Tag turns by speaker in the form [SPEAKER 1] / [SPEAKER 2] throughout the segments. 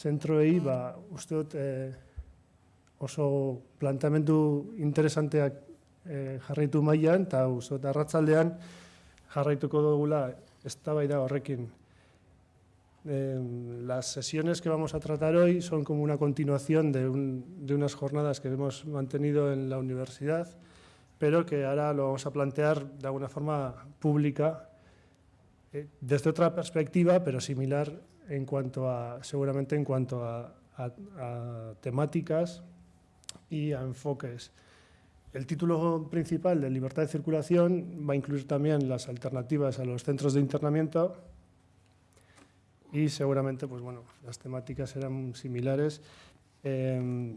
[SPEAKER 1] zentroei, ba, uste dut e, oso plantamendu interesanteak e, jarraitu mailan eta uste dut arratzaldean jarraituko dugula eztabaida horrekin. Eh, las sesiones que vamos a tratar hoy son como una continuación de, un, de unas jornadas que hemos mantenido en la universidad, pero que ahora lo vamos a plantear de alguna forma pública, eh, desde otra perspectiva, pero similar en cuanto a, seguramente en cuanto a, temáticas y a enfoques. El título principal de libertad de circulación va a incluir también las alternativas a los centros de internamiento y seguramente pues, bueno, las temáticas serán similares. Eh,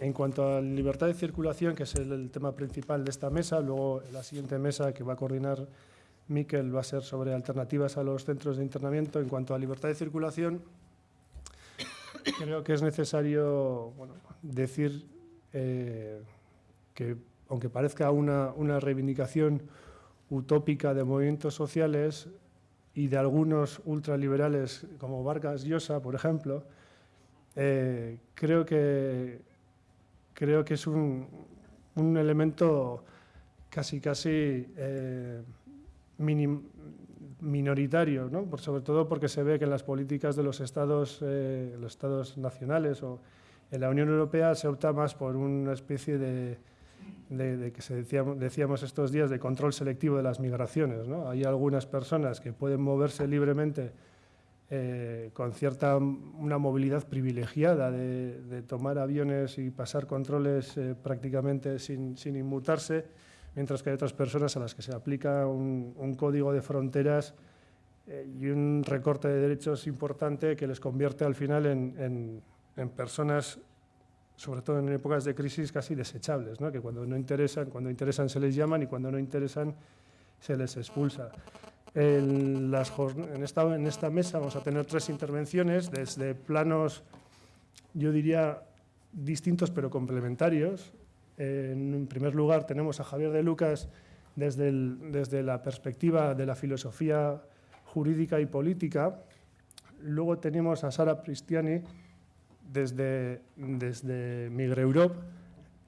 [SPEAKER 1] en cuanto a libertad de circulación, que es el, tema principal de esta mesa, luego la siguiente mesa que va a coordinar Miquel va a ser sobre alternativas a los centros de internamiento. En cuanto a libertad de circulación, creo que es necesario decir eh, que, aunque parezca una, una reivindicación utópica de movimientos sociales, y de algunos ultraliberales como Vargas Llosa, por ejemplo, eh, creo, que, creo que es un, un elemento casi, casi eh, minoritario, ¿no? Sobre todo porque se ve que en las políticas de los estados, eh, los estados nacionales o en la Unión Europea se opta más por una especie de de, que se decíamos, decíamos, estos días de control selectivo de las migraciones. ¿no? Hay algunas personas que pueden moverse libremente eh, con cierta una movilidad privilegiada de, de, tomar aviones y pasar controles eh, prácticamente sin, sin, inmutarse, mientras que hay otras personas a las que se aplica un, un código de fronteras eh, y un recorte de derechos importante que les convierte al final en, en, en personas sobre todo en épocas de crisis, casi desechables, ¿no? que cuando no interesan, cuando interesan se les llaman y cuando no interesan se les expulsa. En, las, en, esta, en esta mesa vamos a tener tres intervenciones desde planos, yo diría, distintos pero complementarios. En primer lugar tenemos a Javier de Lucas desde, desde la perspectiva de la filosofía jurídica y política. Luego tenemos a Sara Pristiani, desde, desde Migre Europe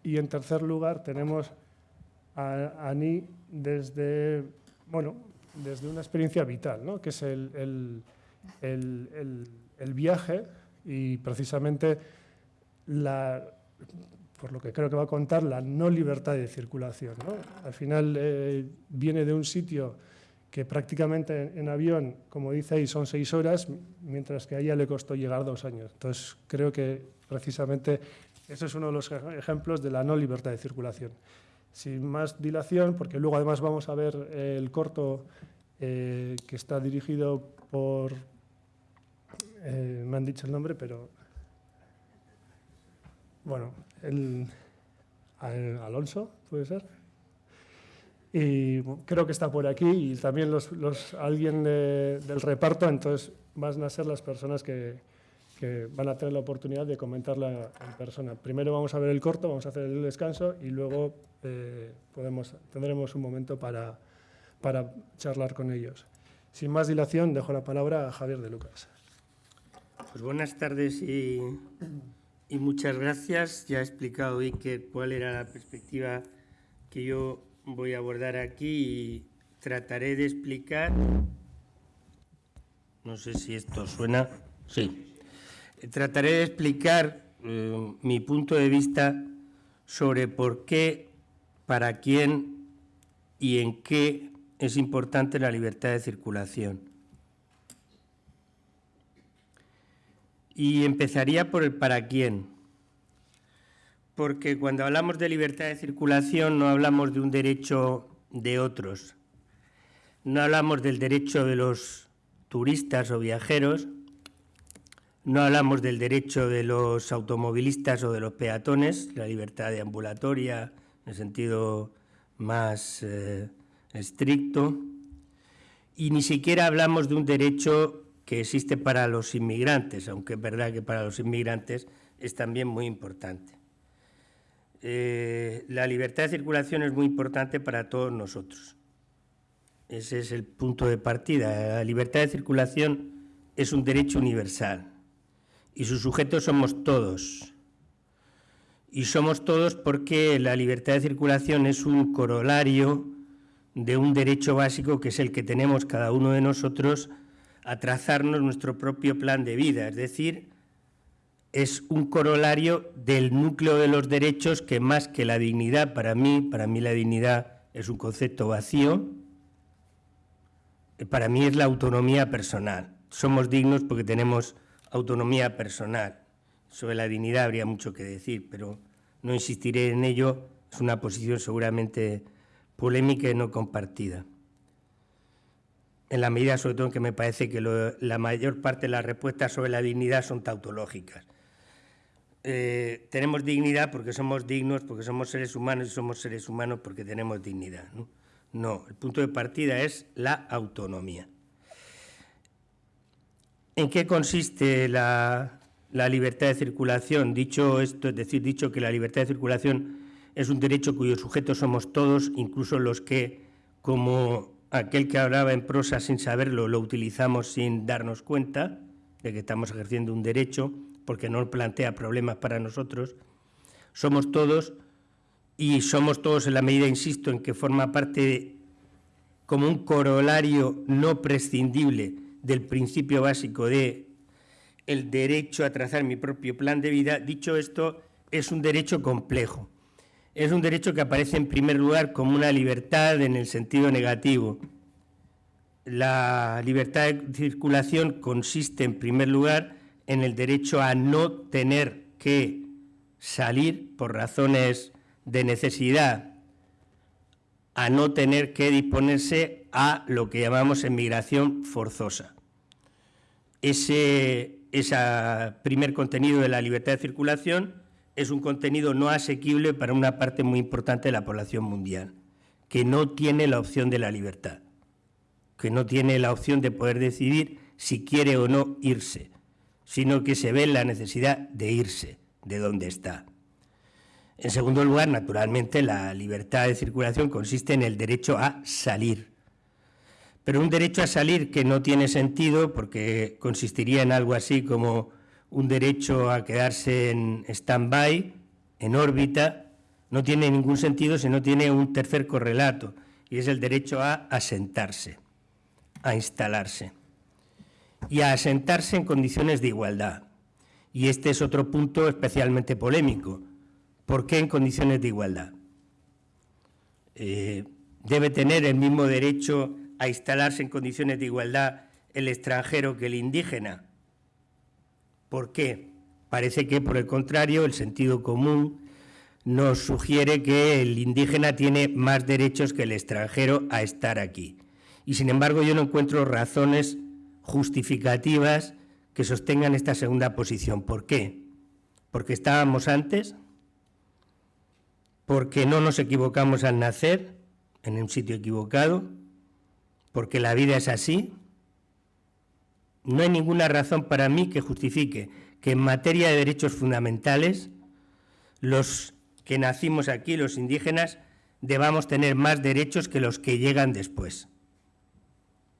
[SPEAKER 1] y en tercer lugar tenemos a Ani desde, bueno, desde una experiencia vital, ¿no? que es el, el, el, el, viaje y precisamente la, por lo que creo que va a contar, la no libertad de circulación. Al final eh, viene de un sitio que prácticamente en avión, como dice ahí, son seis horas, mientras que a ella le costó llegar dos años. Entonces, creo que precisamente ese es uno de los ejemplos de la no libertad de circulación. Sin más dilación, porque luego además vamos a ver el corto eh, que está dirigido por... Eh, me han dicho el nombre, pero... Bueno, el, Alonso, ¿puede ser? y creo que está por aquí y también los, los alguien de, del reparto, entonces van a ser las personas que, van a tener la oportunidad de comentarla en persona. Primero vamos a ver el corto, vamos a hacer el descanso y luego eh, podemos, tendremos un momento para charlar con ellos. Sin más dilación, dejo la palabra a Javier de Lucas.
[SPEAKER 2] Pues buenas tardes y, y muchas gracias. Ya ha explicado Iker cuál era la perspectiva que yo voy a abordar aquí y trataré de explicar, no sé si esto suena, sí, trataré de explicar eh, mi punto de vista sobre por qué, para quién y en qué es importante la libertad de circulación. Y empezaría por el para quién porque cuando hablamos de libertad de circulación no hablamos de un derecho de otros, no hablamos del derecho de los turistas o viajeros, no hablamos del derecho de los automovilistas o de los peatones, la libertad de ambulatoria en el sentido más eh, estricto, y ni siquiera hablamos de un derecho que existe para los inmigrantes, aunque es verdad que para los inmigrantes es también muy importante eh, la libertad de circulación es muy importante para todos nosotros. Ese es el punto de partida. La libertad de circulación es un derecho universal y sus sujetos somos todos. Y somos todos porque la libertad de circulación es un corolario de un derecho básico que es el que tenemos cada uno de nosotros a trazarnos nuestro propio plan de vida, es decir, es un corolario del núcleo de los derechos que más que la dignidad, para mí, para mí la dignidad es un concepto vacío, para mí es la autonomía personal. Somos dignos porque tenemos autonomía personal. Sobre la dignidad habría mucho que decir, pero no insistiré en ello. Es una posición seguramente polémica y no compartida. En la medida, sobre todo, en que me parece que la mayor parte de las respuestas sobre la dignidad son tautológicas. Eh, tenemos dignidad porque somos dignos, porque somos seres humanos y somos seres humanos porque tenemos dignidad. ¿no? no, el punto de partida es la autonomía. ¿En qué consiste la, libertad de circulación? Dicho esto, es decir, dicho que la libertad de circulación es un derecho cuyos sujetos somos todos, incluso los que, como aquel que hablaba en prosa sin saberlo, lo utilizamos sin darnos cuenta de que estamos ejerciendo un derecho, porque no plantea problemas para nosotros, somos todos y somos todos en la medida, insisto, en que forma parte como un corolario no prescindible del principio básico de el derecho a trazar mi propio plan de vida, dicho esto, es un derecho complejo. Es un derecho que aparece en primer lugar como una libertad en el sentido negativo. La libertad de circulación consiste en primer lugar en el derecho a no tener que salir por razones de necesidad, a no tener que disponerse a lo que llamamos emigración forzosa. Ese, primer contenido de la libertad de circulación es un contenido no asequible para una parte muy importante de la población mundial, que no tiene la opción de la libertad, que no tiene la opción de poder decidir si quiere o no irse, sino que se ve la necesidad de irse de donde está. En segundo lugar, naturalmente, la libertad de circulación consiste en el derecho a salir. Pero un derecho a salir que no tiene sentido porque consistiría en algo así como un derecho a quedarse en stand-by, en órbita, no tiene ningún sentido si no tiene un tercer correlato, y es el derecho a asentarse, a instalarse, y a asentarse en condiciones de igualdad. Y este es otro punto especialmente polémico, ¿Por qué en condiciones de igualdad? Eh, ¿Debe tener el mismo derecho a instalarse en condiciones de igualdad el extranjero que el indígena? ¿Por qué? Parece que, por el contrario, el sentido común nos sugiere que el indígena tiene más derechos que el extranjero a estar aquí. Y, sin embargo, yo no encuentro razones justificativas que sostengan esta segunda posición. ¿Por qué? Porque estábamos antes, porque no nos equivocamos al nacer en un sitio equivocado, porque la vida es así. No hay ninguna razón para mí que justifique que en materia de derechos fundamentales los que nacimos aquí, los indígenas, debamos tener más derechos que los que llegan después,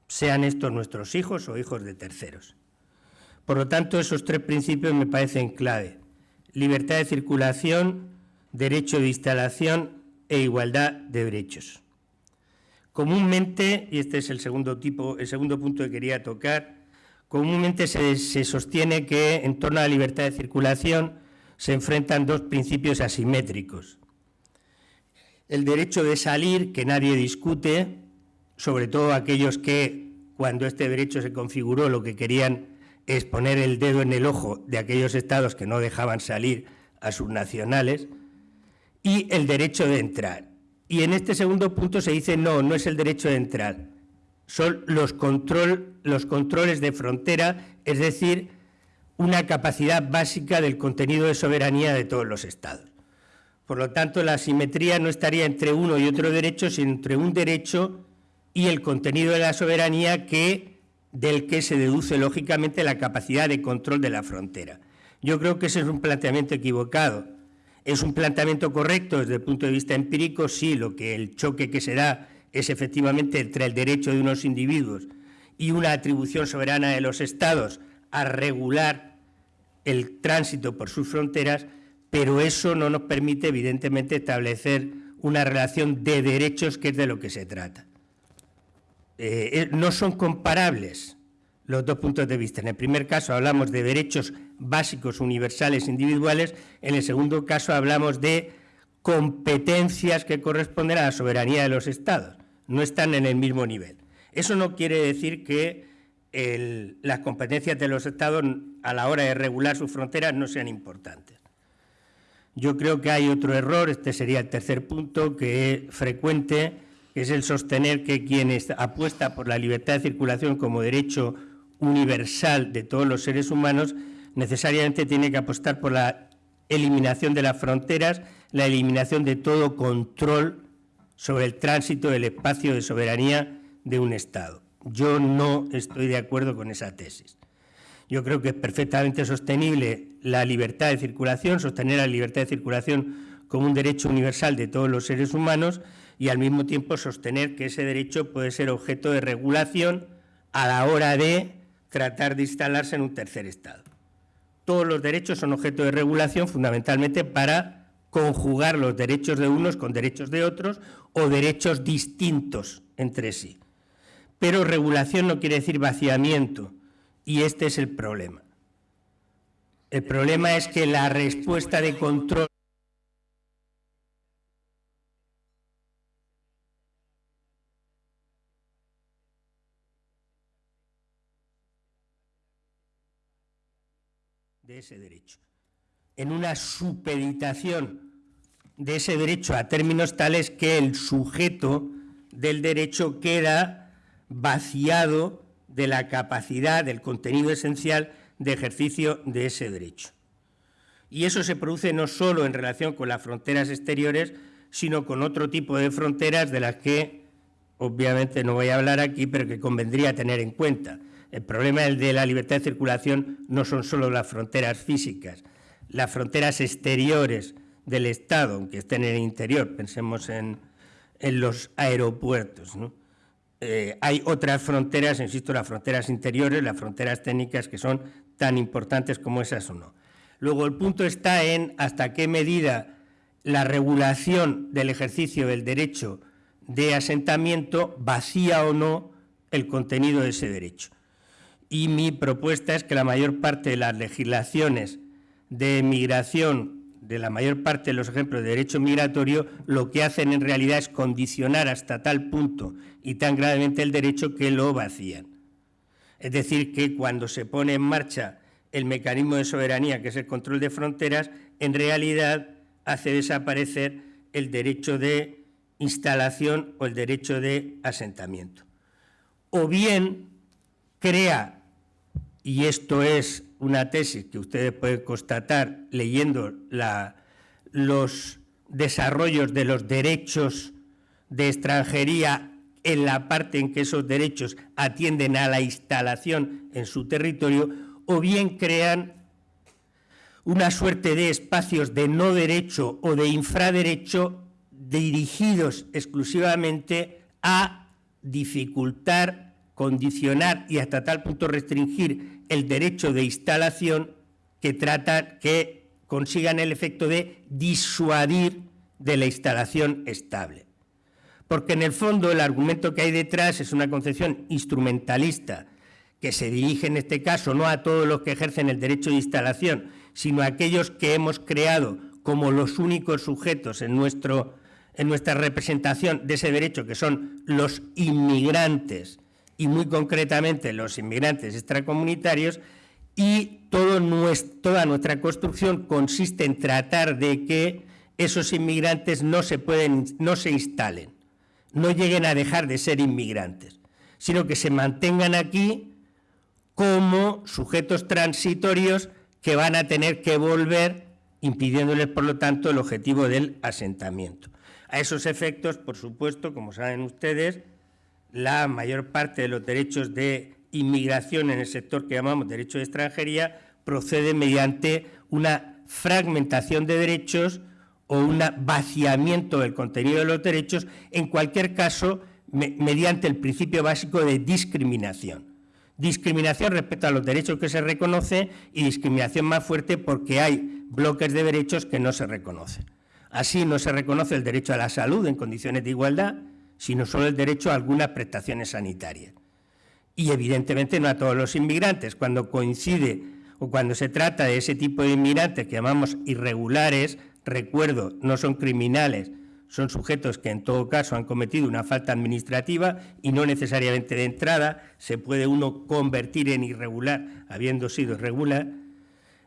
[SPEAKER 2] sean estos nuestros hijos o hijos de terceros. Por lo tanto, esos tres principios me parecen clave. Libertad de circulación, derecho de instalación e igualdad de derechos. Comúnmente, y este es el segundo, tipo, el segundo punto que quería tocar, comúnmente se, sostiene que en torno a la libertad de circulación se enfrentan dos principios asimétricos. El derecho de salir, que nadie discute, sobre todo aquellos que, cuando este derecho se configuró, lo que querían es poner el dedo en el ojo de aquellos estados que no dejaban salir a sus nacionales, y el derecho de entrar. Y en este segundo punto se dice no, no es el derecho de entrar, son los, control, los controles de frontera, es decir, una capacidad básica del contenido de soberanía de todos los Estados. Por lo tanto, la asimetría no estaría entre uno y otro derecho, sino entre un derecho y el contenido de la soberanía que, del que se deduce lógicamente la capacidad de control de la frontera. Yo creo que ese es un planteamiento equivocado. ¿Es un planteamiento correcto desde el punto de vista empírico? Sí, lo que el choque que se da es efectivamente entre el derecho de unos individuos y una atribución soberana de los Estados a regular el tránsito por sus fronteras, pero eso no nos permite, evidentemente, establecer una relación de derechos, que es de lo que se trata. Eh, eh, no son comparables los dos puntos de vista. En el primer caso hablamos de derechos básicos, universales, individuales. En el segundo caso hablamos de competencias que corresponden a la soberanía de los Estados. No están en el mismo nivel. Eso no quiere decir que las competencias de los Estados a la hora de regular sus fronteras no sean importantes. Yo creo que hay otro error, este sería el tercer punto, que es frecuente, que es el sostener que quien apuesta por la libertad de circulación como derecho universal de todos los seres humanos necesariamente tiene que apostar por la eliminación de las fronteras, la eliminación de todo control sobre el tránsito del espacio de soberanía de un Estado. Yo no estoy de acuerdo con esa tesis. Yo creo que es perfectamente sostenible la libertad de circulación, sostener la libertad de circulación como un derecho universal de todos los seres humanos y al mismo tiempo sostener que ese derecho puede ser objeto de regulación a la hora de tratar de instalarse en un tercer Estado. Todos los derechos son objeto de regulación fundamentalmente para conjugar los derechos de unos con derechos de otros o derechos distintos entre sí. Pero regulación no quiere decir vaciamiento, y este es el problema. El problema es que la respuesta de control de ese derecho, en una supeditación de ese derecho a términos tales que el sujeto del derecho queda vaciado de la capacidad, del contenido esencial de ejercicio de ese derecho. Y eso se produce no solo en relación con las fronteras exteriores, sino con otro tipo de fronteras de las que obviamente no voy a hablar aquí, pero que convendría tener en cuenta. El problema de la libertad de circulación no son solo las fronteras físicas, las fronteras exteriores del Estado, aunque estén en el interior, pensemos en, en los aeropuertos. Eh, hay otras fronteras, insisto, las fronteras interiores, las fronteras técnicas que son tan importantes como esas o no. Luego el punto está en hasta qué medida la regulación del ejercicio del derecho de asentamiento vacía o no el contenido de ese derecho. Y mi propuesta es que la mayor parte de las legislaciones de migración de la mayor parte de los ejemplos de derecho migratorio, lo que hacen en realidad es condicionar hasta tal punto y tan gravemente el derecho que lo vacían. Es decir, que cuando se pone en marcha el mecanismo de soberanía, que es el control de fronteras, en realidad hace desaparecer el derecho de instalación o el derecho de asentamiento. O bien crea, y esto es una tesis que ustedes pueden constatar leyendo los desarrollos de los derechos de extranjería en la parte en que esos derechos atienden a la instalación en su territorio, o bien crean una suerte de espacios de no derecho o de infraderecho dirigidos exclusivamente a dificultar, condicionar y hasta tal punto restringir el derecho de instalación que trata que consigan el efecto de disuadir de la instalación estable. Porque en el fondo el argumento que hay detrás es una concepción instrumentalista que se dirige en este caso no a todos los que ejercen el derecho de instalación, sino a aquellos que hemos creado como los únicos sujetos en, nuestro, en nuestra representación de ese derecho, que son los inmigrantes y muy concretamente los inmigrantes extracomunitarios, y toda nuestra construcción consiste en tratar de que esos inmigrantes no se, pueden, no se instalen, no lleguen a dejar de ser inmigrantes, sino que se mantengan aquí como sujetos transitorios que van a tener que volver, impidiéndoles, por lo tanto, el objetivo del asentamiento. A esos efectos, por supuesto, como saben ustedes, la mayor parte de los derechos de inmigración en el sector que llamamos derecho de extranjería procede mediante una fragmentación de derechos o un vaciamiento del contenido de los derechos, en cualquier caso, mediante el principio básico de discriminación. discriminación respecto a los derechos que se reconoce y discriminación más fuerte porque hay bloques de derechos que no se reconocen. Así no se reconoce el derecho a la salud en condiciones de igualdad, sino solo el derecho a algunas prestaciones sanitarias. Y evidentemente no a todos los inmigrantes. Cuando coincide o cuando se trata de ese tipo de inmigrantes que llamamos irregulares, recuerdo, no son criminales, son sujetos que en todo caso han cometido una falta administrativa y no necesariamente de entrada se puede uno convertir en irregular habiendo sido irregular.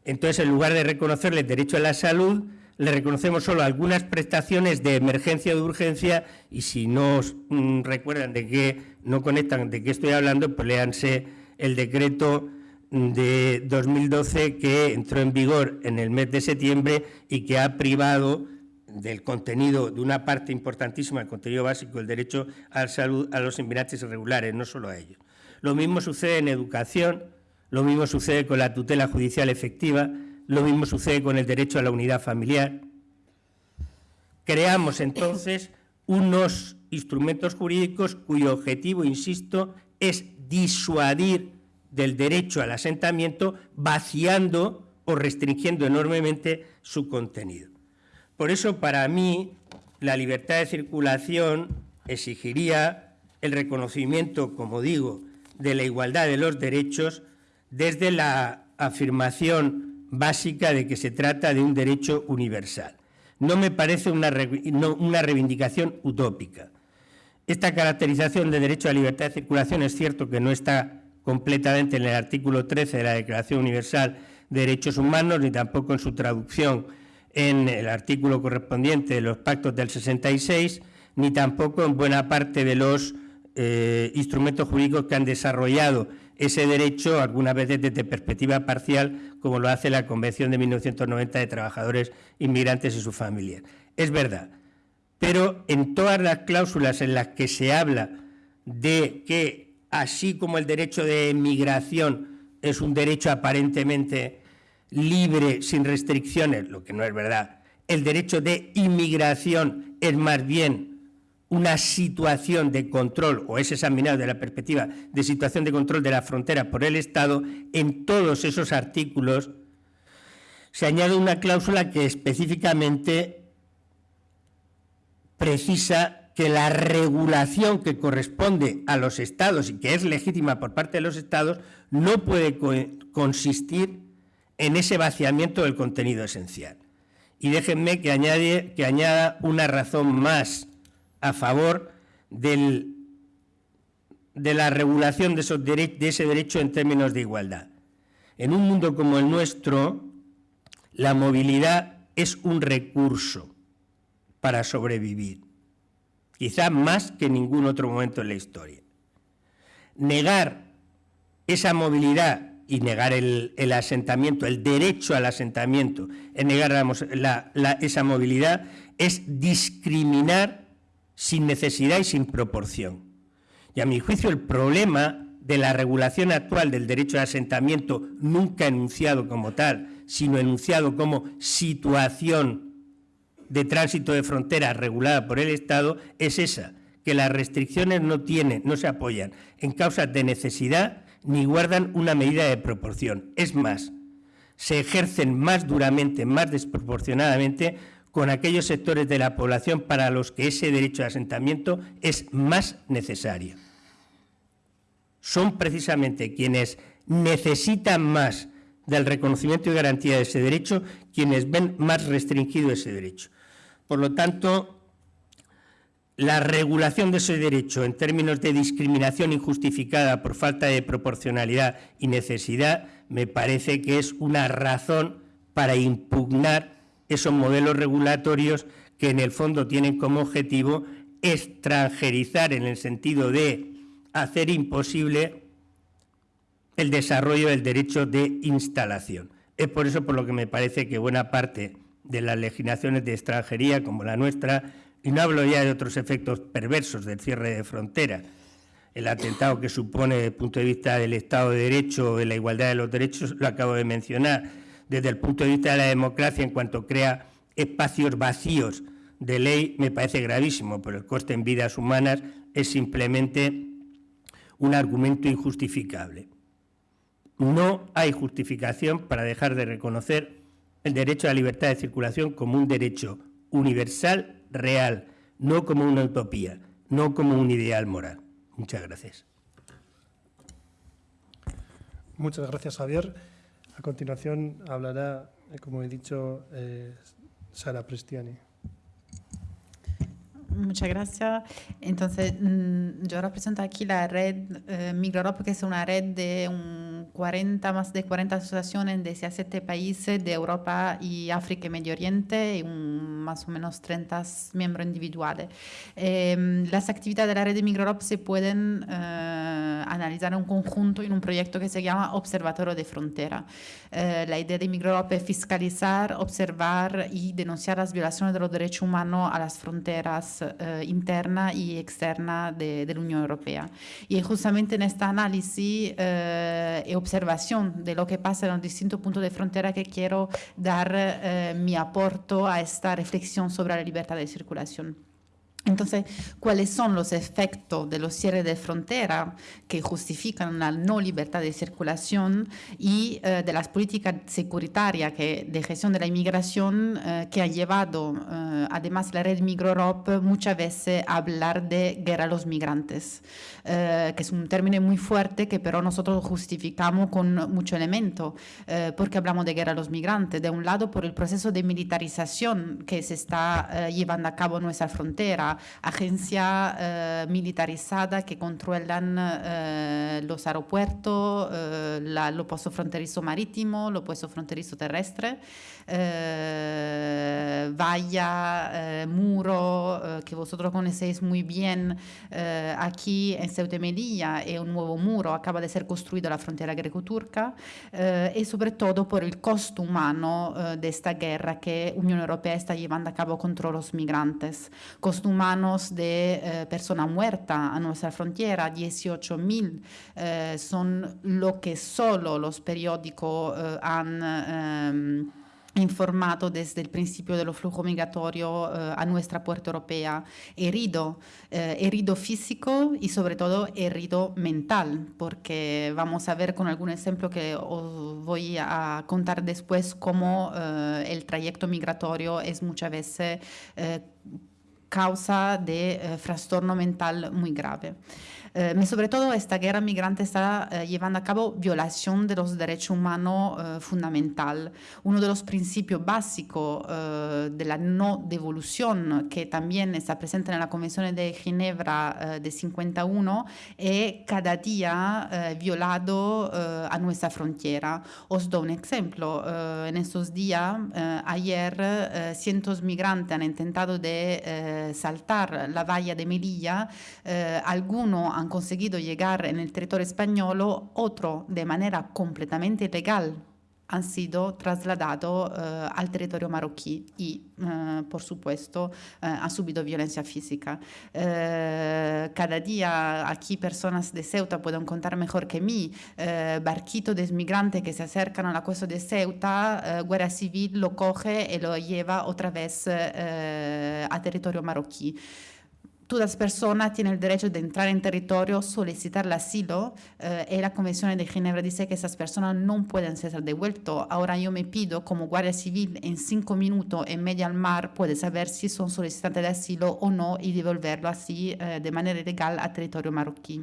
[SPEAKER 2] Entonces, en lugar de reconocerle el derecho a la salud, le reconocemos solo algunas prestaciones de emergencia o de urgencia y si no mm, recuerdan de qué, no conectan de qué estoy hablando, pues léanse el decreto de 2012 que entró en vigor en el mes de septiembre y que ha privado del contenido, de una parte importantísima del contenido básico, el derecho a la salud a los inmigrantes irregulares, no solo a ellos. Lo mismo sucede en educación, lo mismo sucede con la tutela judicial efectiva, lo mismo sucede con el derecho a la unidad familiar. Creamos entonces unos instrumentos jurídicos cuyo objetivo, insisto, es disuadir del derecho al asentamiento, vaciando o restringiendo enormemente su contenido. Por eso, para mí, la libertad de circulación exigiría el reconocimiento, como digo, de la igualdad de los derechos desde la afirmación básica de que se trata de un derecho universal. No me parece una, una reivindicación utópica. Esta caracterización de derecho a libertad de circulación es cierto que no está completamente en el artículo 13 de la Declaración Universal de Derechos Humanos, ni tampoco en su traducción en el artículo correspondiente de los pactos del 66, ni tampoco en buena parte de los eh, instrumentos jurídicos que han desarrollado ese derecho, algunas veces desde perspectiva parcial, como lo hace la Convención de 1990 de Trabajadores Inmigrantes y sus familias. Es verdad, pero en todas las cláusulas en las que se habla de que, así como el derecho de migración es un derecho aparentemente libre, sin restricciones, lo que no es verdad. El derecho de inmigración es más bien una situación de control, o es examinado desde la perspectiva de situación de control de la frontera por el Estado, en todos esos artículos se añade una cláusula que específicamente precisa que la regulación que corresponde a los Estados y que es legítima por parte de los Estados no puede consistir en ese vaciamiento del contenido esencial. Y déjenme que, añada una razón más a favor de la regulación de, de ese derecho en términos de igualdad. En un mundo como el nuestro, la movilidad es un recurso para sobrevivir, quizá más que en ningún otro momento en la historia. Negar esa movilidad y negar el, asentamiento, el derecho al asentamiento, en negar esa movilidad, es discriminar sin necesidad y sin proporción. Y a mi juicio el problema de la regulación actual del derecho al asentamiento, nunca enunciado como tal, sino enunciado como situación de tránsito de frontera regulada por el Estado, es esa, que las restricciones no tienen, no se apoyan en causas de necesidad ni guardan una medida de proporción. Es más, se ejercen más duramente, más desproporcionadamente con aquellos sectores de la población para los que ese derecho de asentamiento es más necesario. Son precisamente quienes necesitan más del reconocimiento y garantía de ese derecho quienes ven más restringido ese derecho. Por lo tanto, la regulación de ese derecho en términos de discriminación injustificada por falta de proporcionalidad y necesidad me parece que es una razón para impugnar esos modelos regulatorios que en el fondo tienen como objetivo extranjerizar en el sentido de hacer imposible el desarrollo del derecho de instalación. Es por eso por lo que me parece que buena parte de las legislaciones de extranjería, como la nuestra, y no hablo ya de otros efectos perversos del cierre de fronteras, el atentado que supone desde el punto de vista del Estado de Derecho de la igualdad de los derechos, lo acabo de mencionar, desde el punto de vista de la democracia en cuanto crea espacios vacíos de ley, me parece gravísimo, pero el coste en vidas humanas es simplemente un argumento injustificable. no hay justificación para dejar de reconocer el derecho a la libertad de circulación como un derecho universal, real, no como una utopía, no como un ideal moral. Muchas gracias.
[SPEAKER 1] Muchas gracias, Javier. A continuación hablará, eh, como he dicho, eh, Sara Prestiani.
[SPEAKER 3] Muchas gracias. Entonces, mm, yo represento aquí la red eh, que es una red de un 40, más de 40 asociaciones de 17 países de Europa y África y Medio Oriente y un, más o menos 30 miembros individuales. Eh, las actividades de la red de Migrorop se pueden eh, analizar en un conjunto en un proyecto que se llama Observatorio de Frontera. Eh, la idea de Migrorop es fiscalizar, observar y denunciar las violaciones de los derechos humanos a las fronteras eh, interna y externa de, de, la Unión Europea. Y justamente en este análisis eh, y observación de lo que pasa en los distintos puntos de frontera que quiero dar eh, mi aporto a esta reflexión sobre la libertad de circulación. Entonces, ¿cuáles son los efectos de los cierres de frontera que justifican la no libertad de circulación y eh, de las políticas securitarias que, de gestión de la inmigración eh, que han llevado, eh, además, la red Migrorop muchas veces a hablar de guerra a los migrantes, que es un término muy fuerte que pero nosotros justificamos con mucho elemento, porque hablamos de guerra a los migrantes. De un lado, por el proceso de militarización que se está llevando a cabo en nuestra frontera, agencias eh, militarizadas que controlan eh, los aeropuertos, eh, la, lo puesto fronterizo marítimo, lo puesto fronterizo terrestre, eh, valla, eh, muro, que vosotros conocéis muy bien aquí en Ceuta y Melilla, es un nuevo muro, acaba de ser construido la frontera greco-turca, y sobre todo por el costo humano de esta guerra que Unión Europea está llevando a cabo contra los migrantes. Costo humano manos de eh, personas muertas a nuestra frontera, 18.000 eh, son lo que solo los periódicos eh, han ehm, informato desde el principio del flujo migratorio eh, a nuestra puerta europea, herido, eh, herido físico y sobre todo herido mental, porque vamos a ver con algún ejemplo que os voy a contar después cómo eh, el trayecto migratorio es muchas veces causa de eh, trastorno mental muy grave. Eh, sobre todo esta guerra migrante está eh, llevando a cabo violación de los derechos humanos eh, fundamental. Uno de los principios básicos eh, de la no devolución, que también está presente en la Convención de Ginebra eh, de 51, es cada día eh, violado a nuestra frontera. Os doy un ejemplo. en estos días, ayer, cientos migrantes han intentado de saltar la valla de Melilla. algunos han conseguido llegar en el territorio español, otro de manera completamente ilegal han sido trasladados uh, al territorio marroquí y, uh, por supuesto, uh, han subido violencia física. cada día aquí personas de Ceuta pueden contar mejor que mí, barquitos de migrantes que se acercan a la costa de Ceuta, Guerra Civil lo coge y lo lleva otra vez a territorio marroquí todas personas tienen el derecho de entrar en territorio, solicitar el asilo eh, y la Convención de Ginebra dice que esas personas no pueden ser devueltas. Ahora yo me pido como Guardia Civil en cinco minutos en medio al mar puede saber si son solicitantes de asilo o no y devolverlo así eh, de manera ilegal a territorio marroquí.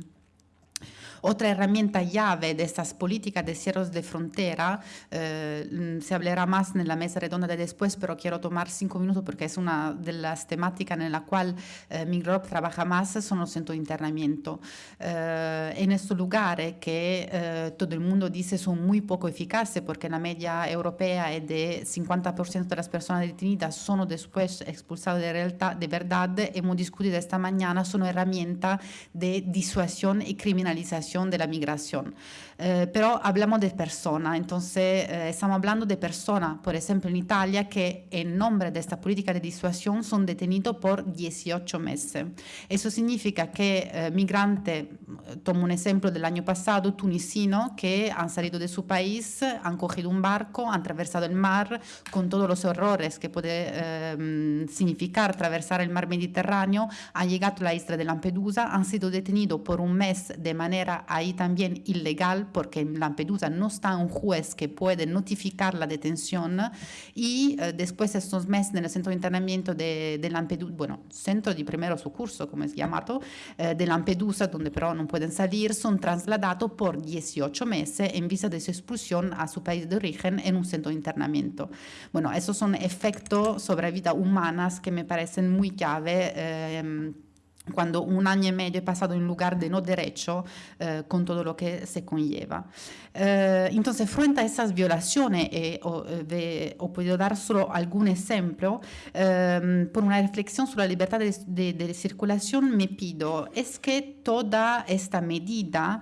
[SPEAKER 3] Otra herramienta llave de estas políticas de cierres de frontera, eh, se hablará más en la mesa redonda de después, pero quiero tomar cinco minutos porque es una de las temáticas en la cual eh, Migrop trabaja más, son los centros de internamiento. Eh, en estos lugares que eh, todo el mundo dice son muy poco eficaces porque la media europea es de 50% de las personas detenidas son después expulsadas de, realtà, de verdad, hemos discutido esta mañana, son herramientas de disuasión y criminalización de la migración. Eh, pero hablamos de personas, entonces eh, estamos hablando de personas, por ejemplo en Italia, que en nombre de esta política de disuasión son detenidos por 18 meses. Eso significa que eh, migrantes, tomo un ejemplo del año pasado, tunisinos, que han salido de su país, han cogido un barco, han atravesado el mar con todos los errores que puede eh, significar atravesar el mar Mediterráneo, han llegado a la isla de Lampedusa, han sido detenidos por un mes de manera ahí también ilegal, porque en Lampedusa no está un juez que puede notificar la detención y eh, después de estos meses en el centro de internamiento de, de Lampedusa, bueno, centro de primero socurso, como es llamado, eh, de Lampedusa, donde pero no pueden salir, son trasladados por 18 meses en visa de su expulsión a su país de origen en un centro de internamiento. Bueno, esos son efectos sobre vida humanas que me parecen muy clave. Eh, cuando un año y medio he pasado en lugar de no derecho eh, con todo lo que se conlleva. Eh, entonces, frente a esas violaciones, eh, o, de, o, puedo dar solo algún ejemplo, eh, por una reflexión sobre la libertad de, de, de, circulación, me pido, ¿es que toda esta medida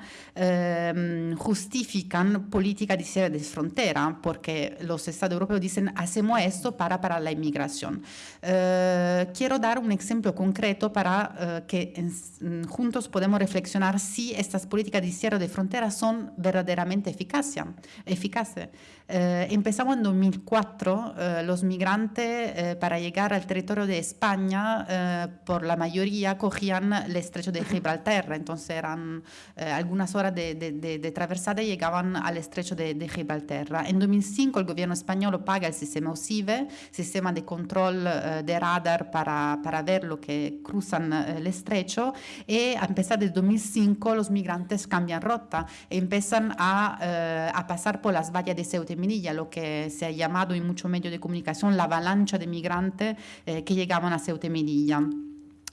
[SPEAKER 3] justifican política de cierre de frontera? Porque los Estados europeos dicen, hacemos esto para parar la inmigración. quiero dar un ejemplo concreto para que en, juntos podemos reflexionar si estas políticas de cierre de fronteras son verdaderamente eficaces. Eh, empezamos en 2004, eh, los migrantes eh, para llegar al territorio de España, eh, por la mayoría cogían el estrecho de Gibraltar, entonces eran eh, algunas horas de, de, de, de, travesada y llegaban al estrecho de, Gibraltar. En 2005 el gobierno español paga el sistema OSIVE, sistema de control eh, de radar para, para, ver lo que cruzan el estrecho, y a empezar de 2005 los migrantes cambian rota y empiezan a, a pasar por las vallas de Ceuta y Melilla, lo que se ha llamado en muchos medios de comunicación la avalancha de migrantes eh, que llegaban a Ceuta y Melilla.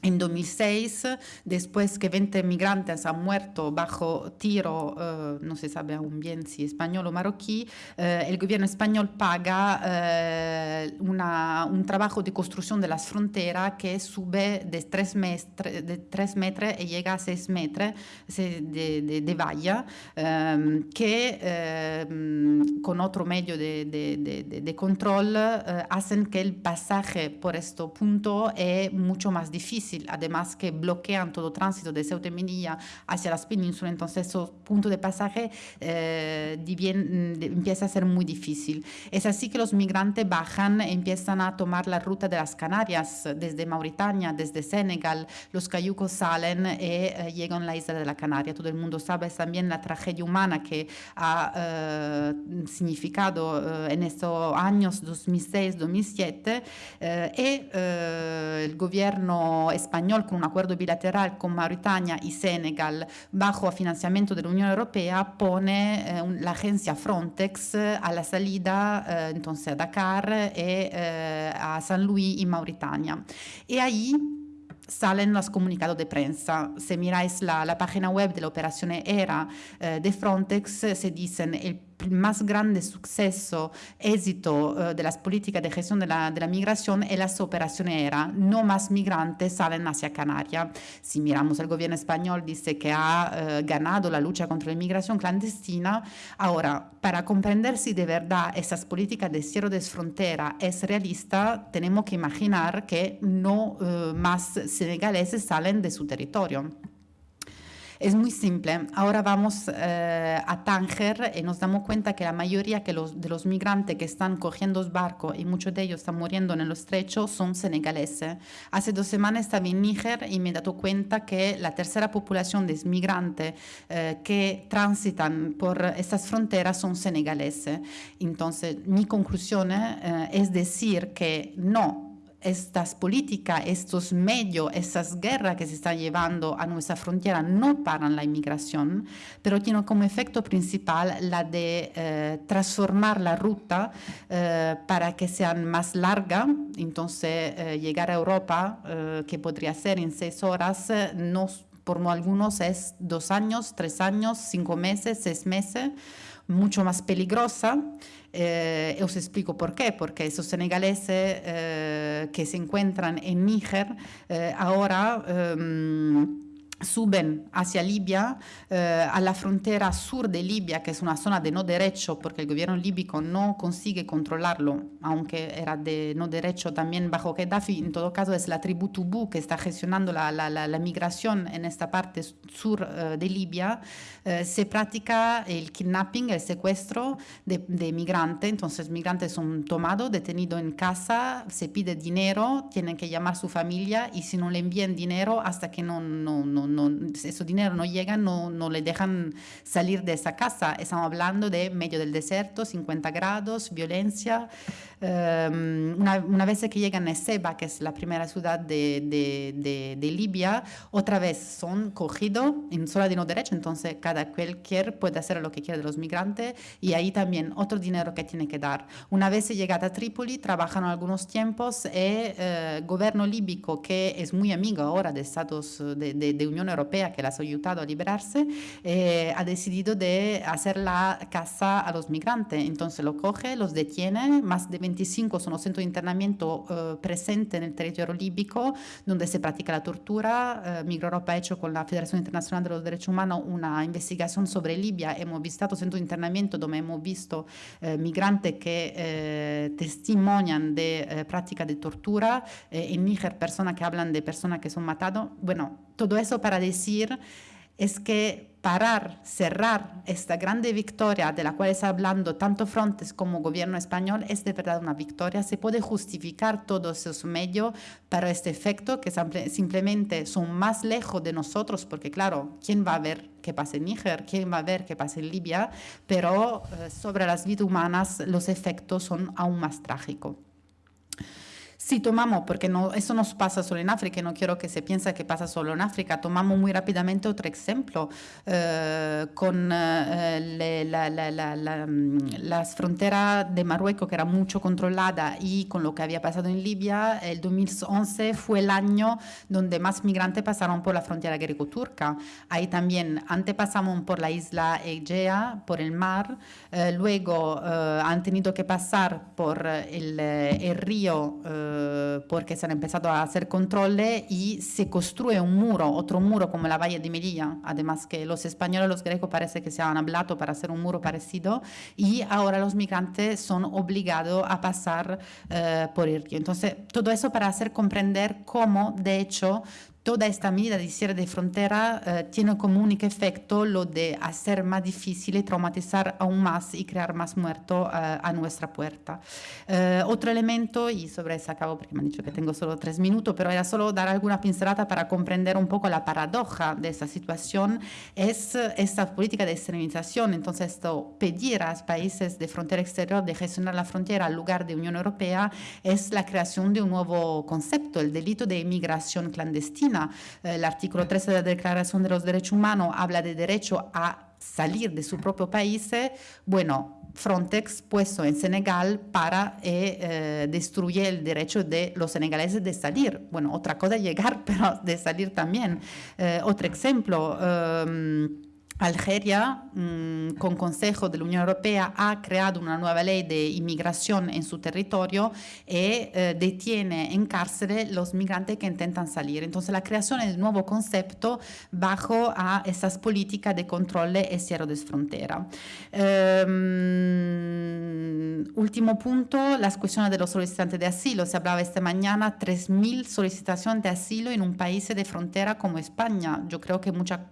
[SPEAKER 3] En 2006, después que 20 migrantes han muerto bajo tiro, eh, no se sabe aún bien si español o marroquí, eh, el gobierno español paga eh, una, un trabajo de construcción de las fronteras que sube de 3, metros, de 3 metros y llega a 6 metros de, de, de valla, em, que em, con otro medio de, control hacen que el pasaje por este punto es mucho más difícil además que bloquean todo tránsito de Ceuta y Melilla hacia las penínsulas, entonces esos puntos de pasaje eh, bien, empieza a ser muy difícil. Es así que los migrantes bajan, empiezan a tomar la ruta de las Canarias, desde Mauritania, desde Senegal, los cayucos salen y eh, llegan a la isla de la Canaria. Todo el mundo sabe también la tragedia humana que ha eh, significado eh, en estos años 2006-2007 y el gobierno español con un acuerdo bilateral con Mauritania y Senegal bajo financiamiento de la Unión Europea pone eh, un, la agencia Frontex eh, a la salida eh, entonces a Dakar y eh, a San Luis y Mauritania. Y ahí salen los comunicados de prensa. Si miráis la, la página web de la operación ERA eh, de Frontex, se dicen el más grande suceso, éxito uh, de las políticas de gestión de la, de la, migración es las operaciones ERA. No más migrantes salen hacia Canarias. Si miramos el gobierno español, dice que ha uh, ganado la lucha contra la inmigración clandestina. Ahora, para comprender si de verdad esas políticas de cierre de frontera es realista, tenemos que imaginar que no uh, más senegaleses salen de su territorio. Es muy simple. Ahora vamos eh, a Tánger y nos damos cuenta que la mayoría que los, de los migrantes que están cogiendo barcos y muchos de ellos están muriendo en el estrecho son senegaleses. Hace dos semanas estaba en Níger y me he dado cuenta que la tercera población de migrantes eh, que transitan por estas fronteras son senegaleses. Entonces, mi conclusión eh, es decir que no, estas políticas, estos medios, esas guerras que se están llevando a nuestra frontera no paran la inmigración, pero tienen como efecto principal la de eh, transformar la ruta eh, para que sean más larga. Entonces, eh, llegar a Europa, que podría ser en seis horas, no, por algunos es dos años, tres años, cinco meses, seis meses, mucho más peligrosa. Eh, os explico por qué, porque esos senegaleses eh, que se encuentran en Níger eh, ahora um, suben hacia Libia, eh, a la frontera sur de Libia, que es una zona de no derecho, porque el gobierno líbico no consigue controlarlo, aunque era de no derecho también bajo Gaddafi, en todo caso es la tribu Tubú que está gestionando la, la, la, la migración en esta parte sur eh, de Libia, eh, se practica el kidnapping, el secuestro de, de migrantes, entonces migrantes son tomados, detenidos en casa, se pide dinero, tienen que llamar a su familia y si no le envían dinero hasta que no, no, no no, ese dinero no llega, no, no le dejan salir de esa casa. Estamos hablando de medio del desierto, 50 grados, violencia. Um, una, una, vez que llegan a Seba, que es la primera ciudad de, de, de, de Libia, otra vez son cogidos en zona de no derecho, entonces cada cualquier puede hacer lo que quiere de los migrantes y ahí también otro dinero que tiene que dar. Una vez llegada a Trípoli, trabajan algunos tiempos y el eh, gobierno líbico, que es muy amigo ahora de Estados de, de, de Unión Europea, que las ha ayudado a liberarse, eh, ha decidido de hacer la casa a los migrantes. Entonces lo coge, los detiene, más de 25 son los centros de internamiento eh, presentes en el territorio líbico, donde se practica la tortura. Eh, Migra Europa ha hecho con la Federación Internacional de los Derechos Humanos una investigación sobre Libia. Hemos visitado centros de internamiento donde hemos visto eh, migrantes que eh, testimonian de eh, práctica de tortura. Eh, en Níger, personas que hablan de personas que son matadas. Bueno, todo eso para decir es que parar, cerrar esta grande victoria de la cual está hablando tanto Frontex como gobierno español es de verdad una victoria. Se puede justificar todos esos medios para este efecto que simplemente son más lejos de nosotros porque claro, ¿quién va a ver qué pasa en Níger? ¿Quién va a ver qué pasa en Libia? Pero eh, sobre las vidas humanas los efectos son aún más trágicos. Si tomamos, porque no, eso no pasa solo en África, no quiero que se piense que pasa solo en África, tomamos muy rápidamente otro ejemplo eh, con eh, la, la, la, las fronteras de Marruecos, que era mucho controlada, y con lo que había pasado en Libia, el 2011 fue el año donde más migrantes pasaron por la frontera greco-turca. Ahí también, antes pasamos por la isla Egea, por el mar, eh, luego han tenido que pasar por el, el río porque se han empezado a hacer controles y se construye un muro, otro muro como la Valle de Melilla, además que los españoles los grecos parece que se han hablado para hacer un muro parecido y ahora los migrantes son obligados a pasar uh, por el río. Entonces, todo eso para hacer comprender cómo, de hecho, toda esta medida de cierre de frontera eh, tiene como único efecto lo de hacer más difícil traumatizar aún más y crear más muertos eh, a nuestra puerta. Eh, otro elemento, y sobre eso acabo porque me han dicho que tengo solo tres minutos, pero era solo dar alguna pincelada para comprender un poco la paradoja de esta situación, es esta política de extremización. Entonces, esto, pedir a los países de frontera exterior de gestionar la frontera al lugar de Unión Europea es la creación de un nuevo concepto, el delito de inmigración clandestina el artículo 13 de la Declaración de los Derechos Humanos habla de derecho a salir de su propio país, bueno, Frontex puesto en Senegal para eh, eh, destruir el derecho de los senegaleses de salir. Bueno, otra cosa llegar, pero de salir también. Eh, otro ejemplo. Eh, Algeria, mmm, con consejo de la Unión Europea, ha creado una nueva ley de inmigración en su territorio y eh, detiene en cárcel los migrantes que intentan salir. Entonces, la creación del nuevo concepto bajo a esas políticas de control y cierre de frontera. Um, último punto, las cuestiones de los solicitantes de asilo. Se hablaba esta mañana 3.000 solicitaciones de asilo en un país de frontera como España. Yo creo que mucha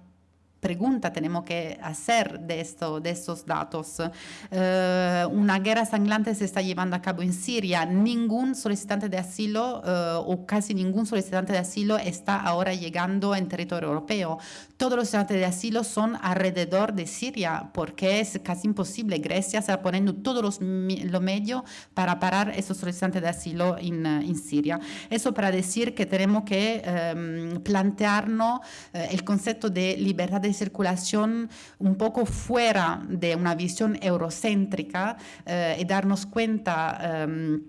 [SPEAKER 3] pregunta tenemos que hacer de, esto, de estos datos. Uh, una guerra sangrante se está llevando a cabo en Siria. Ningún solicitante de asilo uh, o casi ningún solicitante de asilo está ahora llegando en territorio europeo. Todos los solicitantes de asilo son alrededor de Siria porque es casi imposible. Grecia está poniendo todos los, los medios para parar esos solicitantes de asilo en, en Siria. Eso para decir que tenemos que um, plantearnos uh, el concepto de libertad de circulación un poco fuera de una visión eurocéntrica eh, y darnos cuenta eh,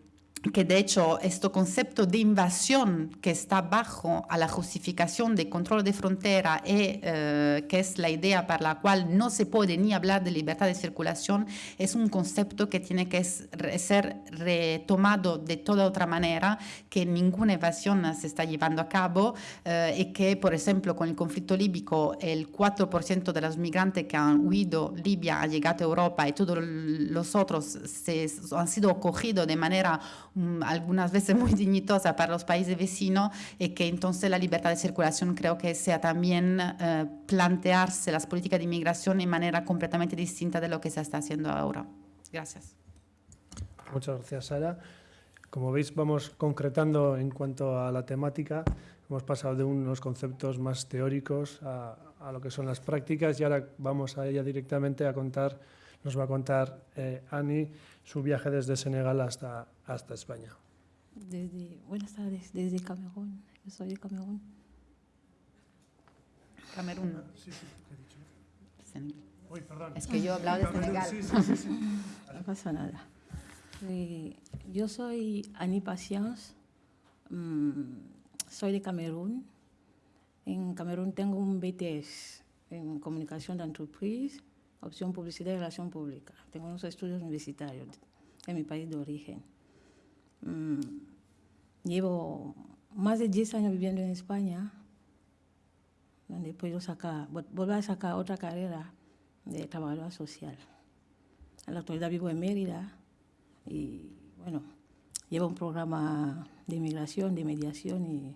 [SPEAKER 3] que de hecho este concepto de invasión que está bajo a la justificación de control de frontera y eh, que es la idea para la cual no se puede ni hablar de libertad de circulación es un concepto que tiene que ser retomado de toda otra manera que ninguna invasión se está llevando a cabo eh, y que por ejemplo con el conflicto líbico el 4% de los migrantes que han huido Libia ha llegado a Europa y todos los otros se, han sido acogidos de manera algunas veces muy dignitosa para los países vecinos y que entonces la libertad de circulación creo que sea también eh, plantearse las políticas de inmigración de manera completamente distinta de lo que se está haciendo ahora. Gracias.
[SPEAKER 1] Muchas gracias, Sara. como veis, vamos concretando en cuanto a la temática. Hemos pasado de unos conceptos más teóricos a, a lo que son las prácticas y ahora vamos a ella directamente a contar, nos va a contar eh, Ani su viaje desde Senegal hasta, hasta España.
[SPEAKER 4] Desde, buenas tardes, desde Camerún. Yo soy de Camerún.
[SPEAKER 3] Camerún.
[SPEAKER 1] Sí, sí, he dicho.
[SPEAKER 3] Senegal.
[SPEAKER 1] Uy, perdón.
[SPEAKER 3] Es que yo he hablado de Senegal.
[SPEAKER 1] Sí, sí, sí.
[SPEAKER 4] No pasa nada. Eh, yo soy Annie Patience. mm, soy de Camerún. En Camerún tengo un BTS en comunicación de entreprise, opción publicidad y relación pública. Tengo unos estudios universitarios en mi país de origen. Mm, llevo más de 10 años viviendo en España, donde podido sacar, vol- volver a sacar otra carrera de trabajadora social. En la actualidad vivo en Mérida y, bueno, llevo un programa de inmigración, de mediación y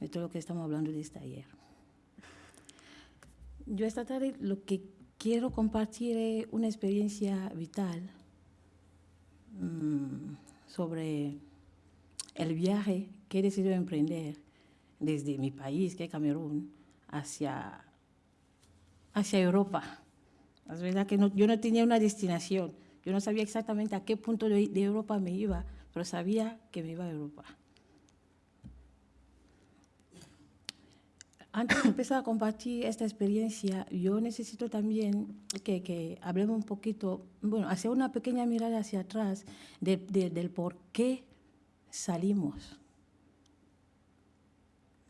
[SPEAKER 4] de todo lo que estamos hablando de este ayer. Yo esta tarde lo que quiero compartir es una experiencia vital mm, sobre el viaje que he decidido emprender desde mi país, que es Camerún, hacia, hacia Europa. Es verdad que no- yo no tenía una destinación, yo no sabía exactamente a qué punto de Europa me iba, pero sabía que me iba a Europa. Antes de empezar a compartir esta experiencia, yo necesito también que, que hablemos un poquito, bueno, hacer una pequeña mirada hacia atrás de- de- del por qué salimos.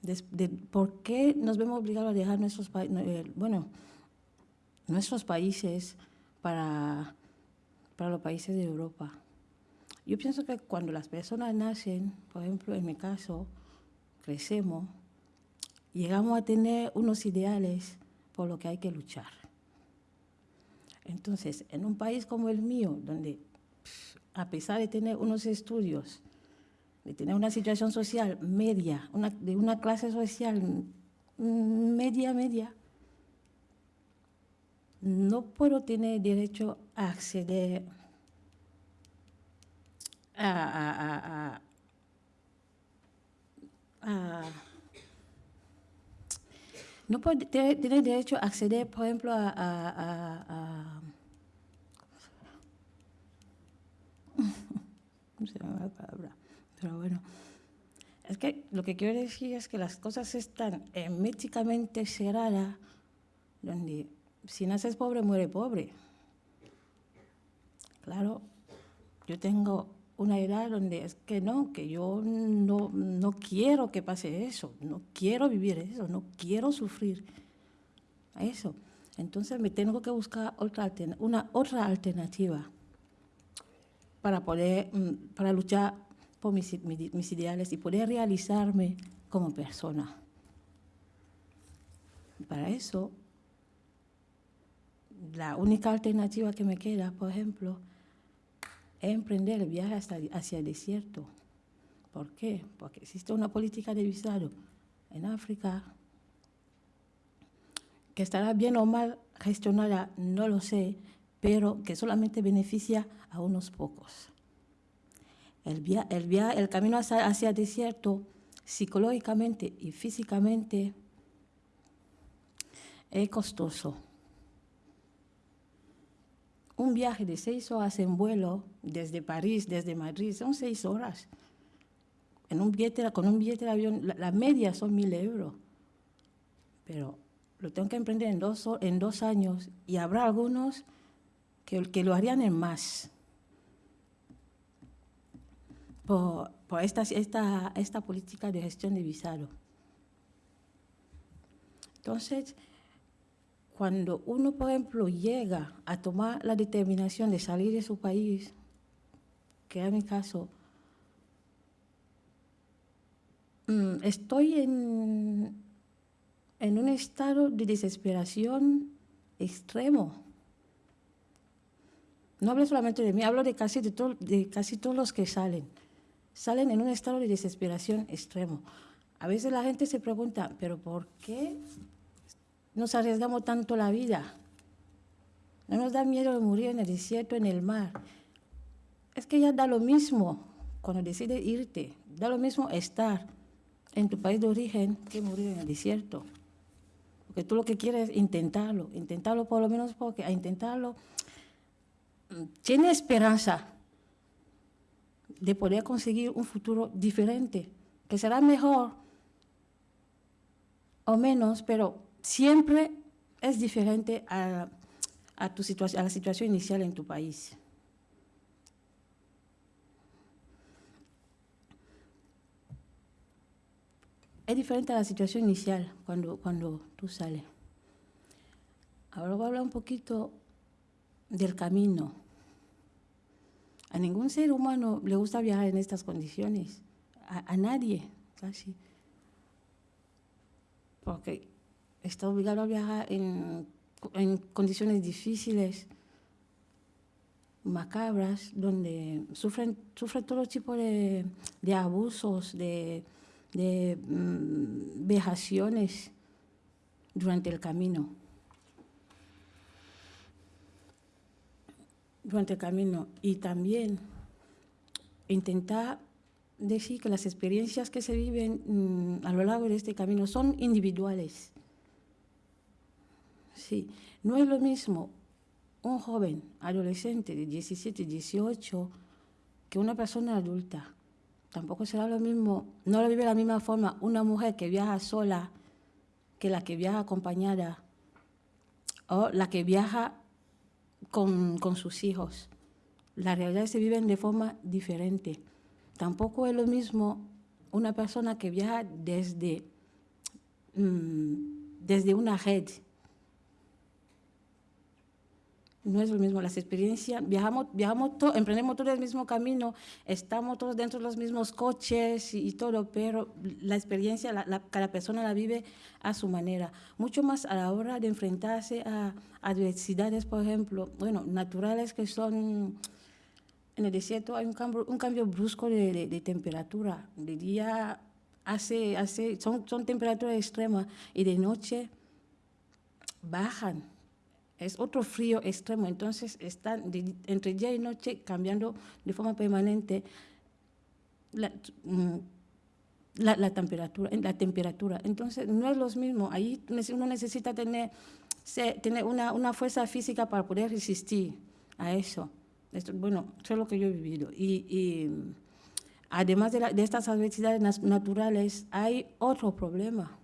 [SPEAKER 4] Des- de por qué nos vemos obligados a dejar nuestros países, bueno, nuestros países para, para los países de Europa. Yo pienso que cuando las personas nacen, por ejemplo, en mi caso, crecemos, llegamos a tener unos ideales por lo que hay que luchar. Entonces, en un país como el mío, donde a pesar de tener unos estudios, de tener una situación social media, una, de una clase social media, media, no puedo tener derecho a acceder a- no puedo te- tener derecho a acceder, por ejemplo, a, a- a- a- ¿cómo se llama la palabra? Pero bueno, es que lo que quiero decir es que las cosas están herméticamente cerradas, donde si naces pobre, muere pobre. Claro, yo tengo una edad donde es que no, que yo no, no quiero que pase eso, no quiero vivir eso, no quiero sufrir eso. Entonces me tengo que buscar otra, una otra alternativa para poder, mm, para luchar por mis, i- mi- mis ideales y poder realizarme como persona. Para eso, la única alternativa que me queda, por ejemplo, emprender el viaje hasta, hacia el desierto. ¿Por qué? Porque existe una política de visado en África que estará bien o mal gestionada, no lo sé, pero que solamente beneficia a unos pocos. El, via- el camino hacia, hacia el desierto, psicológicamente y físicamente, es costoso. Un viaje de seis horas en vuelo desde París, desde Madrid, son seis horas. En un billete, con un billete de avión, la, la media son mil euros. Pero lo tengo que emprender en dos, en dos años y habrá algunos que, que lo harían en más. Por, por esta, esta, esta política de gestión de visado. Entonces, cuando uno, por ejemplo, llega a tomar la determinación de salir de su país, que es mi caso, mm, estoy en, en un estado de desesperación extremo. No hablo solamente de mí, hablo de casi, de, to- de casi todos los que salen. Salen en un estado de desesperación extremo. A veces la gente se pregunta, ¿pero por qué nos arriesgamos tanto la vida? ¿No nos da miedo de morir en el desierto, en el mar? Es que ya da lo mismo cuando decides irte, da lo mismo estar en tu país de origen que morir en el desierto. Porque tú lo que quieres es intentarlo, intentarlo por lo menos porque a intentarlo mm, tiene esperanza de poder conseguir un futuro diferente, que será mejor o menos, pero siempre es diferente a, a, tu a la situación inicial en tu país. Es diferente a la situación inicial cuando, cuando tú sales. Ahora voy a hablar un poquito del camino. A ningún ser humano le gusta viajar en estas condiciones. A, a nadie, casi. Porque está obligado a viajar en, condiciones difíciles, macabras, donde sufren, sufren todo tipo de, de abusos, de, de mm, vejaciones durante el camino. Durante el camino. Y también intentar decir que las experiencias que se viven mm, a lo largo de este camino son individuales. Sí, no es lo mismo un joven adolescente de 17, 18 que una persona adulta. Tampoco será lo mismo, no lo vive de la misma forma una mujer que viaja sola que la que viaja acompañada o la que viaja con, con sus hijos. Las realidades se viven de forma diferente. Tampoco es lo mismo una persona que viaja desde, mmm, desde una red no es lo mismo, las experiencias, viajamos, viajamos to, emprendemos todo el mismo camino, estamos todos dentro de los mismos coches y, todo, pero la experiencia, la, cada persona la vive a su manera. Mucho más a la hora de enfrentarse a adversidades, por ejemplo, bueno, naturales que son, en el desierto hay un cambio, un cambio brusco de, de, de temperatura, de día hace, hace, son, son temperaturas extremas y de noche bajan es otro frío extremo, entonces están entre día y noche cambiando de forma permanente la, mm, temperatura, la temperatura. Entonces no es lo mismo, ahí uno necesita tener, una, fuerza física para poder resistir a eso. Bueno, eso es lo que yo he vivido. Y, además de, de estas adversidades naturales, hay otro problema,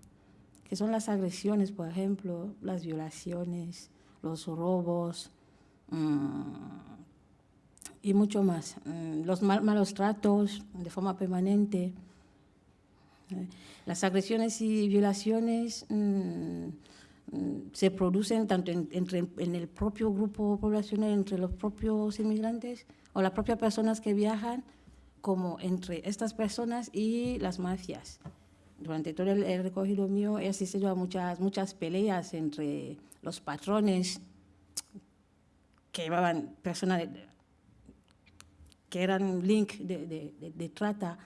[SPEAKER 4] que son las agresiones, por ejemplo, las violaciones, los robos mmm, y mucho más. Mm, los mal, malos tratos de forma permanente, eh, las agresiones y violaciones mmm, se producen tanto en, entre, en el propio grupo poblacional, entre los propios inmigrantes o las propias personas que viajan, como entre estas personas y las mafias. Durante todo el, el recogido mío he asistido a muchas, muchas peleas entre los patrones que llevaban personas que eran link de, trata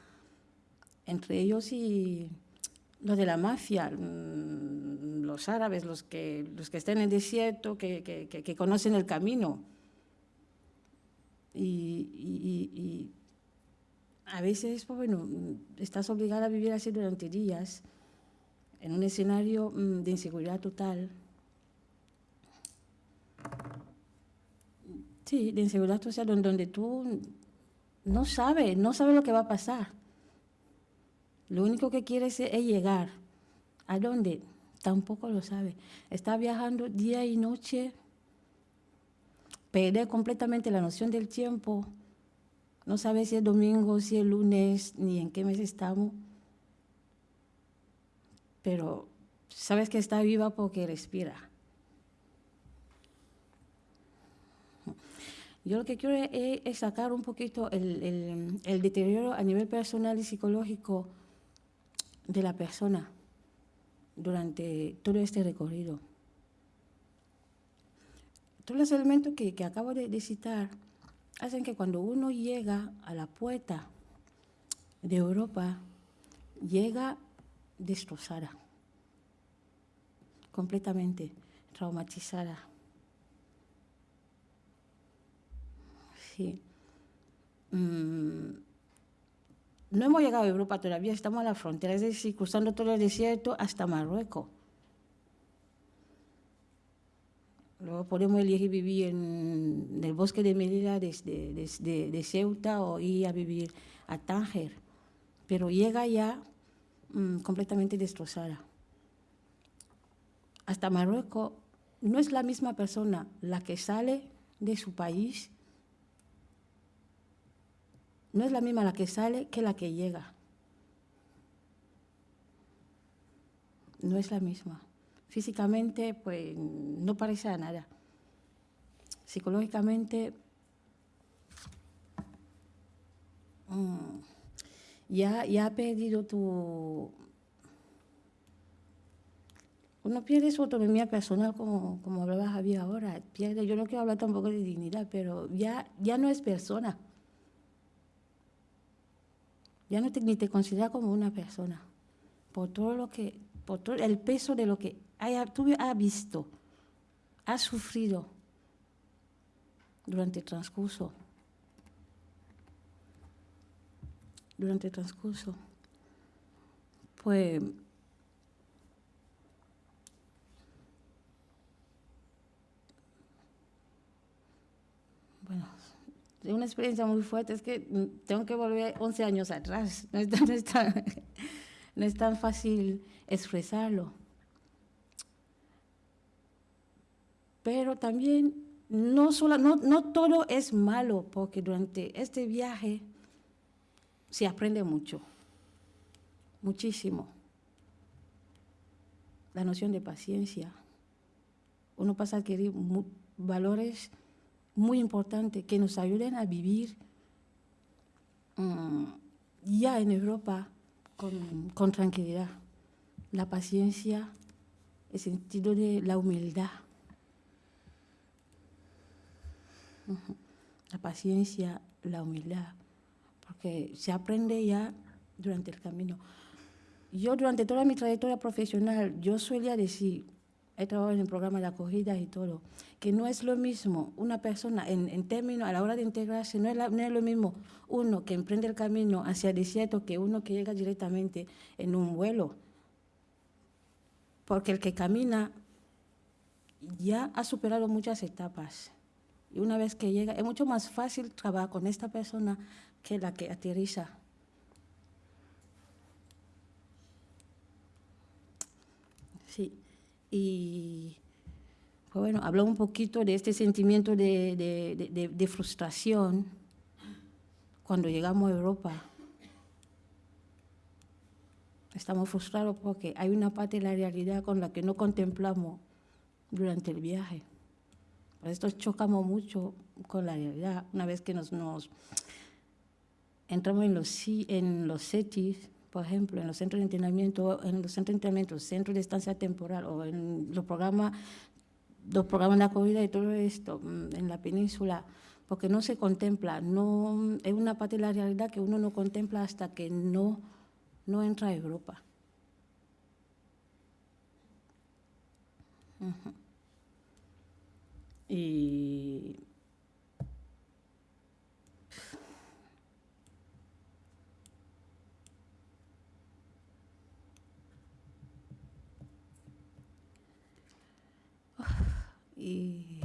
[SPEAKER 4] entre ellos y los de la mafia, mm, los árabes, los que, los que están en el desierto, que, que, conocen el camino. Y, y, y, a veces, pues bueno, estás obligada a vivir así durante días, en un escenario mm, de inseguridad total. Sí, de inseguridad social, donde, donde tú no sabes, no sabes lo que va a pasar. Lo único que quieres es, es llegar. ¿A dónde? Tampoco lo sabe. Está viajando día y noche, perder completamente la noción del tiempo. No sabe si es domingo, si es lunes, ni en qué mes estamos. Pero sabes que está viva porque respira. Yo lo que quiero es, sacar un poquito el, deterioro a nivel personal y psicológico de la persona durante todo este recorrido. Todos los elementos que, que acabo de, de citar hacen que cuando uno llega a la puerta de Europa, llega destrozada, completamente traumatizada. Mm, no hemos llegado a Europa todavía, estamos a la frontera, es decir, cruzando todo el desierto hasta Marruecos. Luego podemos elegir vivir en, el bosque de Melilla desde, de Ceuta o ir a vivir a Tánger, pero llega ya mm, completamente destrozada. Hasta Marruecos no es la misma persona la que sale de su país, no es la misma la que sale que la que llega. No es la misma. Físicamente, pues no parece a nada. Psicológicamente, mm, ya, ya ha perdido tu... Uno pierde su autonomía personal, como, como hablaba Javier ahora. Pierde, yo no quiero hablar tampoco de dignidad, pero ya, ya no es persona. Ya no te, ni te considera como una persona. Por todo lo que, por todo el peso de lo que haya, tú has visto, has sufrido durante el transcurso. Durante el transcurso. Pues bueno, es una experiencia muy fuerte, es que tengo que volver 11 años atrás, no es, no es tan fácil expresarlo. Pero también no, solo, no, no todo es malo, porque durante este viaje se aprende mucho, muchísimo. La noción de paciencia. Uno pasa a adquirir valores muy importantes que nos ayuden a vivir mm, ya en Europa con, con tranquilidad. La paciencia, el sentido de la humildad la paciencia, la humildad, porque se aprende ya durante el camino. Yo durante toda mi trayectoria profesional, yo solía decir, he trabajado en el programa de acogida y todo, que no es lo mismo una persona en, en términos a la hora de integrarse, no es, no es, lo mismo uno que emprende el camino hacia el desierto que uno que llega directamente en un vuelo. Porque el que camina ya ha superado muchas etapas. Y una vez que llega, es mucho más fácil trabajar con esta persona que la que aterriza. Sí, y pues bueno, habló un poquito de este sentimiento de, de, de, frustración cuando llegamos a Europa. Estamos frustrados porque hay una parte de la realidad con la que no contemplamos durante el viaje. Por esto chocamos mucho con la realidad. Una vez que nos, entramos en los, en los CETIS, por ejemplo, en los centros de entrenamiento, en los centros de entrenamiento, centros de estancia temporal o en los programas, los programas de acogida y todo esto mm, en la península, porque no se contempla, no, es una parte de la realidad que uno no contempla hasta que no, no entra a Europa. Y y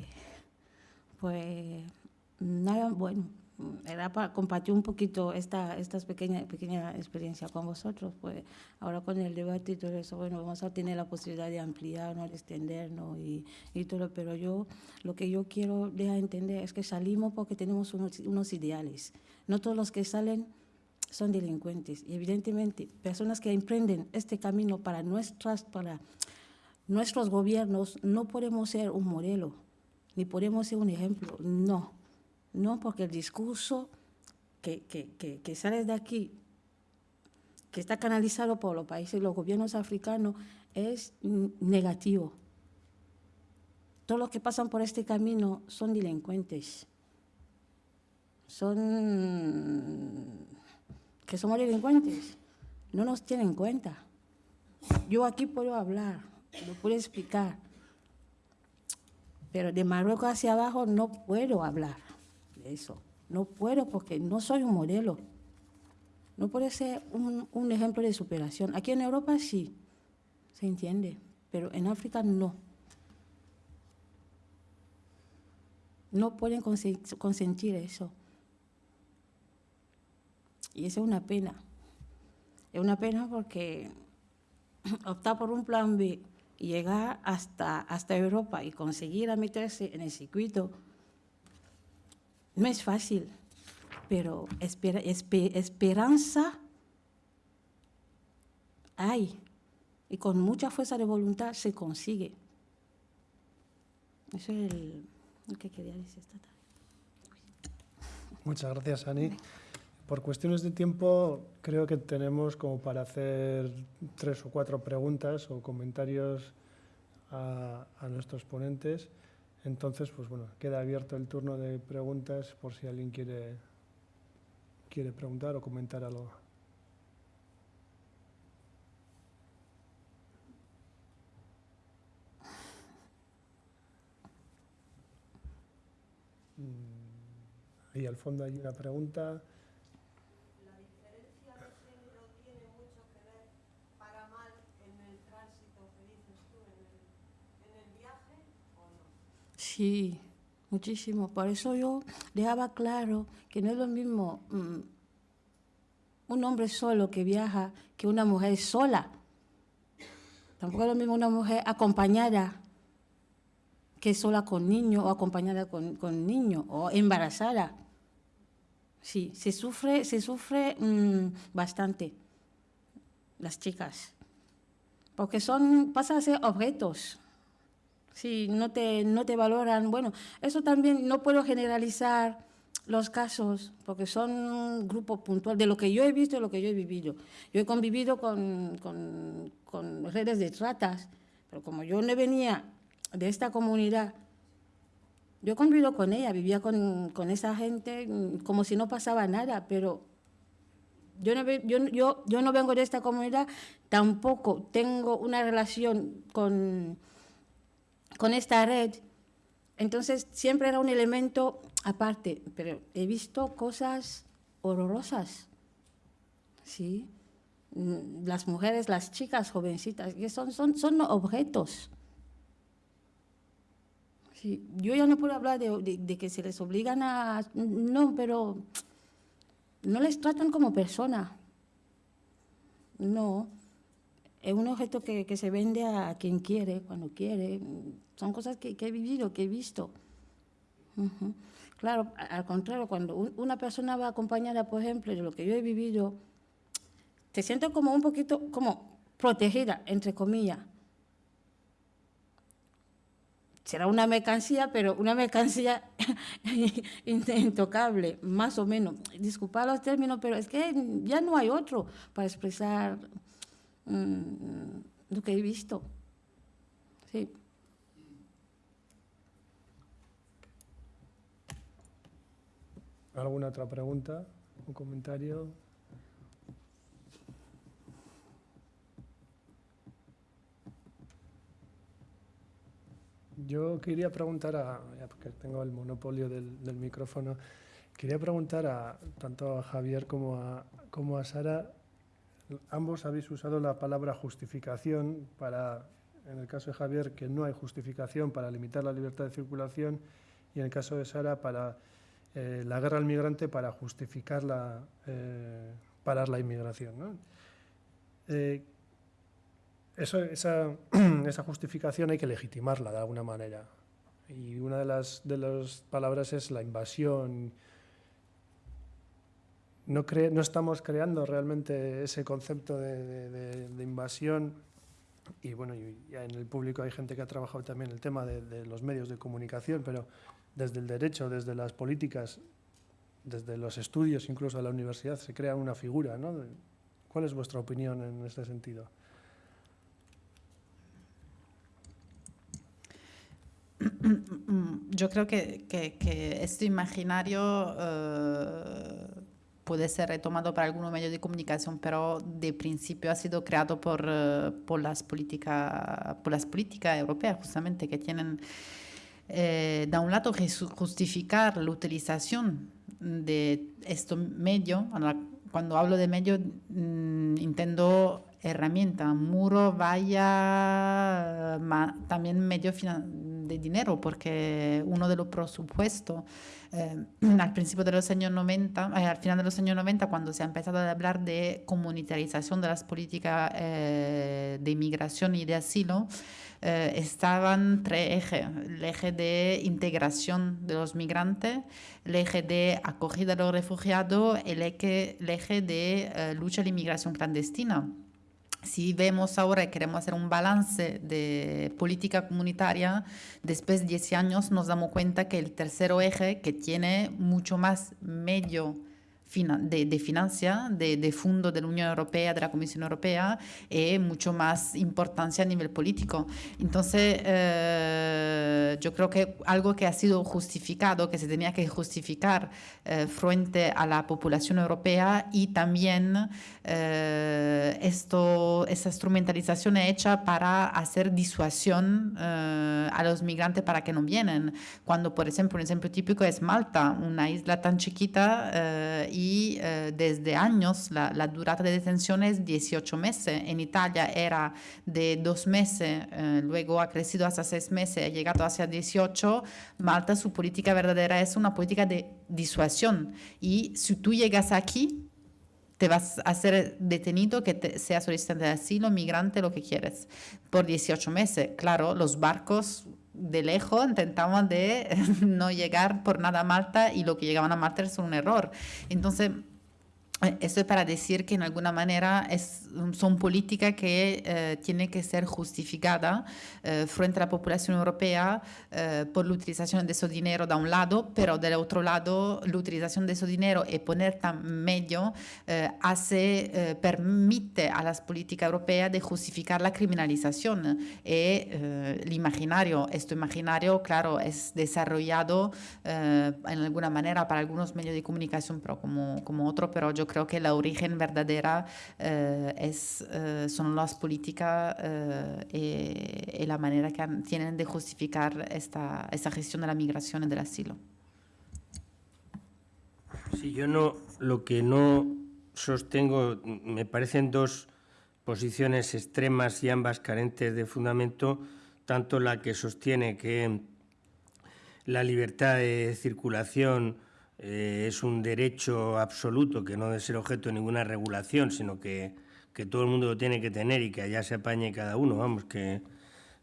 [SPEAKER 4] pues nada, bueno, era para compartir un poquito esta estas pequeña, pequeña experiencia con vosotros. Pues ahora con el debate y todo eso, bueno, vamos a tener la posibilidad de ampliarnos, de extendernos y, y todo. Pero yo, lo que yo quiero dejar entender es que salimos porque tenemos unos, unos ideales. No todos los que salen son delincuentes. Y evidentemente, personas que emprenden este camino para, nuestras, para nuestros gobiernos, no podemos ser un modelo, ni podemos ser un ejemplo. No no, porque el discurso que, que, sale de aquí, que está canalizado por los países, los gobiernos africanos, es negativo. Todos los que pasan por este camino son delincuentes. Son que somos delincuentes. No nos tienen en cuenta. Yo aquí puedo hablar, lo puedo explicar, pero de Marruecos hacia abajo no puedo hablar eso. No puedo porque no soy un modelo. no puede ser un, un ejemplo de superación. Aquí en Europa sí, se entiende, pero en África no. No pueden consen- consentir eso. Y eso es una pena. Es una pena porque optar por un plan B y llegar hasta, hasta Europa y conseguir meterse en el circuito no es fácil, pero espera- espe- esperanza hay. Y con mucha fuerza de voluntad se consigue. Eso es el, lo que quería decir esta tarde.
[SPEAKER 1] Muchas gracias, Ani. Por cuestiones de tiempo, creo que tenemos como para hacer tres o cuatro preguntas o comentarios a, nuestros ponentes. Entonces, pues bueno, queda abierto el turno de preguntas por si alguien quiere, quiere preguntar o comentar algo. Mm, Ahí al fondo hay una pregunta.
[SPEAKER 4] Sí, muchísimo. Por eso yo dejaba claro que no es lo mismo mm, un hombre solo que viaja que una mujer sola. Tampoco es lo mismo una mujer acompañada que sola con niño o acompañada con, con niño o embarazada. Sí, se sufre, se sufre mm, bastante las chicas, porque son, pasan a ser objetos. Sí, no te, no te valoran. Bueno, eso también no puedo generalizar los casos, porque son un grupo puntual de lo que yo he visto y lo que yo he vivido. Yo he convivido con, con, con redes de tratas, pero como yo no venía de esta comunidad, yo convivido con ella, vivía con, con esa gente mm, como si no pasaba nada, pero yo no, yo, yo, yo no vengo de esta comunidad, tampoco tengo una relación con, con esta red. Entonces siempre era un elemento aparte, pero he visto cosas horrorosas, ¿sí? Mm, Las mujeres, las chicas jovencitas, que son, son, son objetos. Sí, yo ya no puedo hablar de, de- que se les obligan a... No, pero no les tratan como persona. No. Es un objeto que, que se vende a quien quiere, cuando quiere. Son cosas que, que he vivido, que he visto. Ujú. Claro, a- al contrario, cuando un- una persona va acompañada, por ejemplo, de lo que yo he vivido, te sientes como un poquito, como protegida, entre comillas. Será una mercancía, pero una mercancía intocable, más o menos. Disculpa los términos, pero es que ya no hay otro para expresar mm, lo que he visto. Sí.
[SPEAKER 1] ¿Alguna otra pregunta? ¿Un comentario? Yo quería preguntar a, ya porque tengo el monopolio del, del micrófono, quería preguntar a tanto a Javier como a, como a Sara, ambos habéis usado la palabra justificación para, en el caso de Javier, que no hay justificación para limitar la libertad de circulación y en el caso de Sara para eh, la guerra al migrante para justificar la, eh, parar la inmigración. Eh, esa, esa justificación hay que legitimarla de alguna manera. Y una de las, de las palabras es la invasión. No, estamos creando realmente ese concepto de, invasión. Y bueno, ya en el público hay gente que ha trabajado también el tema de, los medios de comunicación, pero desde el derecho, desde las políticas, desde los estudios, incluso a la universidad, se crea una figura. ¿Cuál es vuestra opinión en este sentido?
[SPEAKER 3] Yo creo que este imaginario eh, puede ser retomado para algunos medios de comunicación, pero de principio ha sido creado por, eh, por las políticas por las políticas europeas, justamente, que tienen, eh, de un lado, justificar la utilización de estos medios, cuando hablo de medio mm, intendo herramienta, muro, vaya, ma- también medio fina- de dinero, porque uno de los presupuestos eh, al principio de los años 90, eh, al final de los años 90, cuando se ha empezado a hablar de comunitarización de las políticas eh, de inmigración y de asilo, eh, estaban tres ejes. El eje de integración de los migrantes, el eje de acogida de los refugiados, el eje, el eje de eh, lucha a la inmigración clandestina. Si vemos ahora y queremos hacer un balance de política comunitaria, después de 10 años nos damos cuenta que el tercer eje, que tiene mucho más medio de, de de, de fondo de la Unión Europea, de la Comisión Europea, es mucho más importancia a nivel político. Entonces, eh, yo creo que algo que ha sido justificado, que se tenía que justificar eh, frente a la población europea y también eh, esto, instrumentalización hecha para hacer disuasión eh, a los migrantes para que no vienen. Cuando, por ejemplo, un ejemplo típico es Malta, una isla tan chiquita eh, y eh, desde años la, la durata de detención es 18 meses. En Italia era de dos meses, eh, luego ha crecido hasta seis meses, ha llegado hacia 18. Malta, su política verdadera es una política de disuasión. Y si tú llegas aquí, te vas a ser detenido, que te, solicitante de asilo, migrante, lo que quieres, por 18 meses. Claro, los barcos de lejos intentaban de no llegar por nada a Malta y lo que llegaban a Malta es un error. Entonces, eso es para decir que en alguna manera es, son políticas que eh, tienen que ser justificadas eh, frente a la población europea eh, por la utilización de ese dinero de un lado, pero del otro lado la utilización de ese dinero y poner tan medio eh, hace, eh, permite a las políticas europeas de justificar la criminalización. Y eh, el imaginario, este imaginario, claro, es desarrollado eh, en alguna manera para algunos medios de comunicación, pero como, como otro, pero yo creo que la origen verdadera eh, es, eh, son las políticas eh, y, la manera que tienen de justificar esta, esta gestión de la migración y del asilo.
[SPEAKER 2] Sí, yo no, lo que no sostengo, me parecen dos posiciones extremas y ambas carentes de fundamento, tanto la que sostiene que la libertad de circulación eh, es un derecho absoluto que no debe ser objeto de ninguna regulación, sino que, que todo el mundo lo tiene que tener y que allá se apañe cada uno, vamos, que,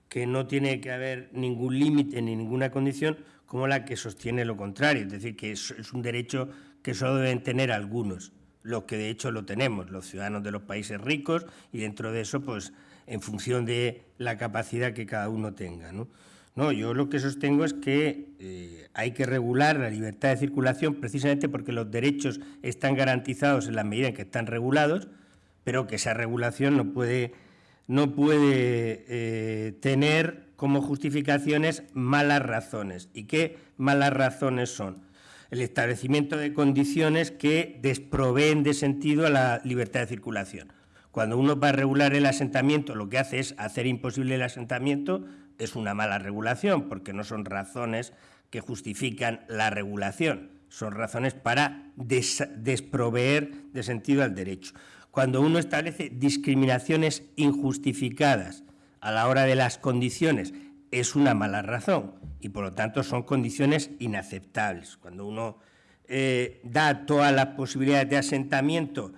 [SPEAKER 2] que no tiene que haber ningún límite ni ninguna condición como la que sostiene lo contrario, es decir, que es, es un derecho que solo deben tener algunos, los que de hecho lo tenemos, los ciudadanos de los países ricos y dentro de eso, pues en función de la capacidad que cada uno tenga. ¿no? No, yo lo que sostengo es que eh, hay que regular la libertad de circulación precisamente porque los derechos están garantizados en la medida en que están regulados, pero que esa regulación no puede, no puede eh, tener como justificaciones malas razones. ¿Y qué malas razones son? El establecimiento de condiciones que desproveen de sentido a la libertad de circulación. Cuando uno va a regular el asentamiento, lo que hace es hacer imposible el asentamiento, es una mala regulación, porque no son razones que justifican la regulación, son razones para des desproveer de sentido al derecho. Cuando uno establece discriminaciones injustificadas a la hora de las condiciones, es una mala razón y por lo tanto son condiciones inaceptables. Cuando uno eh, da todas las posibilidades de asentamiento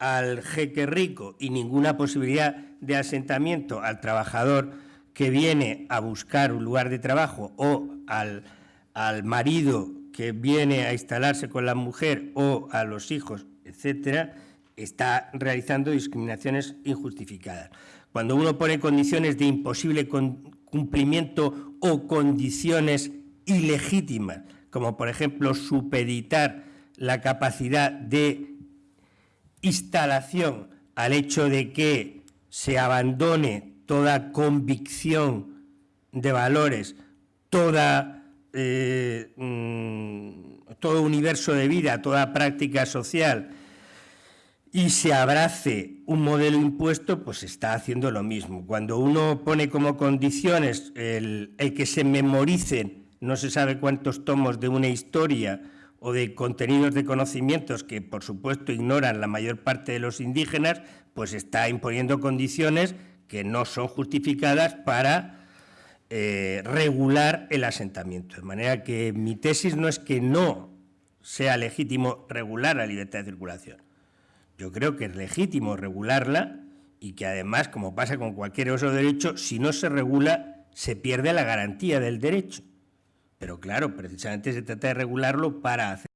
[SPEAKER 2] al jeque rico y ninguna posibilidad de asentamiento al trabajador que viene a buscar un lugar de trabajo o al, al marido que viene a instalarse con la mujer o a los hijos, etcétera, está realizando discriminaciones injustificadas. Cuando uno pone condiciones de imposible cumplimiento o condiciones ilegítimas, como por ejemplo supeditar la capacidad de instalación al hecho de que se abandone toda convicción de valores, toda, eh, mmm, todo universo de vida, toda práctica social, y se abrace un modelo impuesto, pues está haciendo lo mismo. Cuando uno pone como condiciones el, el, que se memoricen no se sabe cuántos tomos de una historia o de contenidos de conocimientos que, por supuesto, ignoran la mayor parte de los indígenas, pues está imponiendo condiciones que no son justificadas para eh, regular el asentamiento. De manera que mi tesis no es que no sea legítimo regular la libertad de circulación. Yo creo que es legítimo regularla y que además, como pasa con cualquier otro derecho, si no se regula, se pierde la garantía del derecho. Pero claro, precisamente se trata de regularlo para hacer